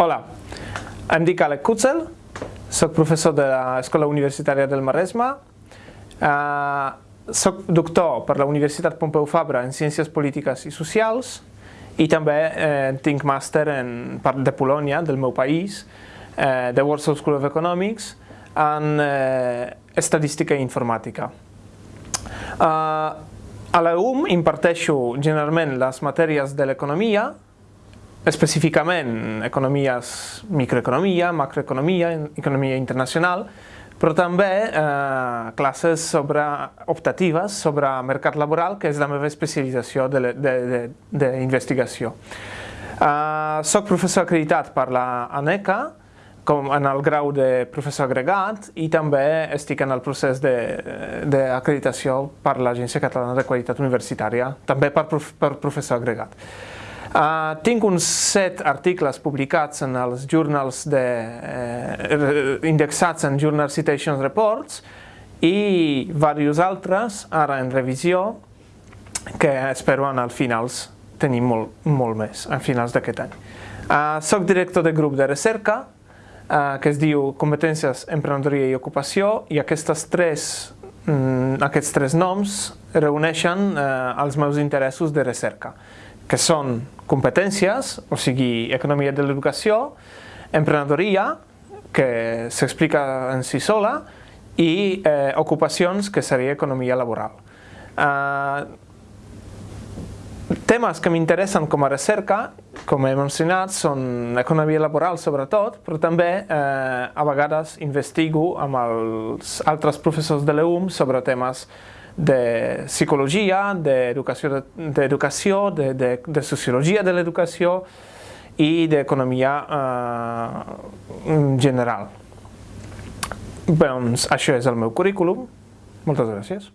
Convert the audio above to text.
Hola, em dic Alec Kutzel, soc professor de l'Escola Universitària del Maresme, eh, soc doctor per la Universitat Pompeu Fabra en Ciències Polítiques i Socials i també eh, tinc màster en, de Polònia, del meu país, eh, de Warsaw School of Economics, en eh, Estadística i Informàtica. Eh, a la UM imparteixo generalment les matèries de l'economia, específicament economies, microeconomia, macroeconomia, economia internacional, però també eh, classes sobre, optatives sobre mercat laboral, que és la meva especialització d'investigació. Eh, soc professor acreditat per la ANECA, com en el grau de professor agregat i també estic en el procés d'acreditació per l'Agència Catalana de Qualitat Universitària, també per, prof, per professor agregat. Uh, tinc uns set articles publicats en els journals de, eh, indexats en Journal Citation Reports i diversos altres ara en revisió que espero en els finals tenir molt, molt més, a finals d'aquest any. Uh, soc director de grup de recerca uh, que es diu Competències, Emprenedoria i Ocupació i aquestes tres, mm, aquests tres noms reuneixen uh, els meus interessos de recerca que són competències, o sigui, economia de l'educació, emprenedoria, que s'explica en si sola, i eh, ocupacions, que seria economia laboral. Eh, temes que m'interessen com a recerca, com he mencionat, són economia laboral sobretot, però també eh, a vegades investigo amb els altres professors de l'EUM sobre temes de psicologia, d'educació, de, de, de sociologia de l'educació i d'economia eh, general. Doncs això és el meu currículum. Moltes gràcies.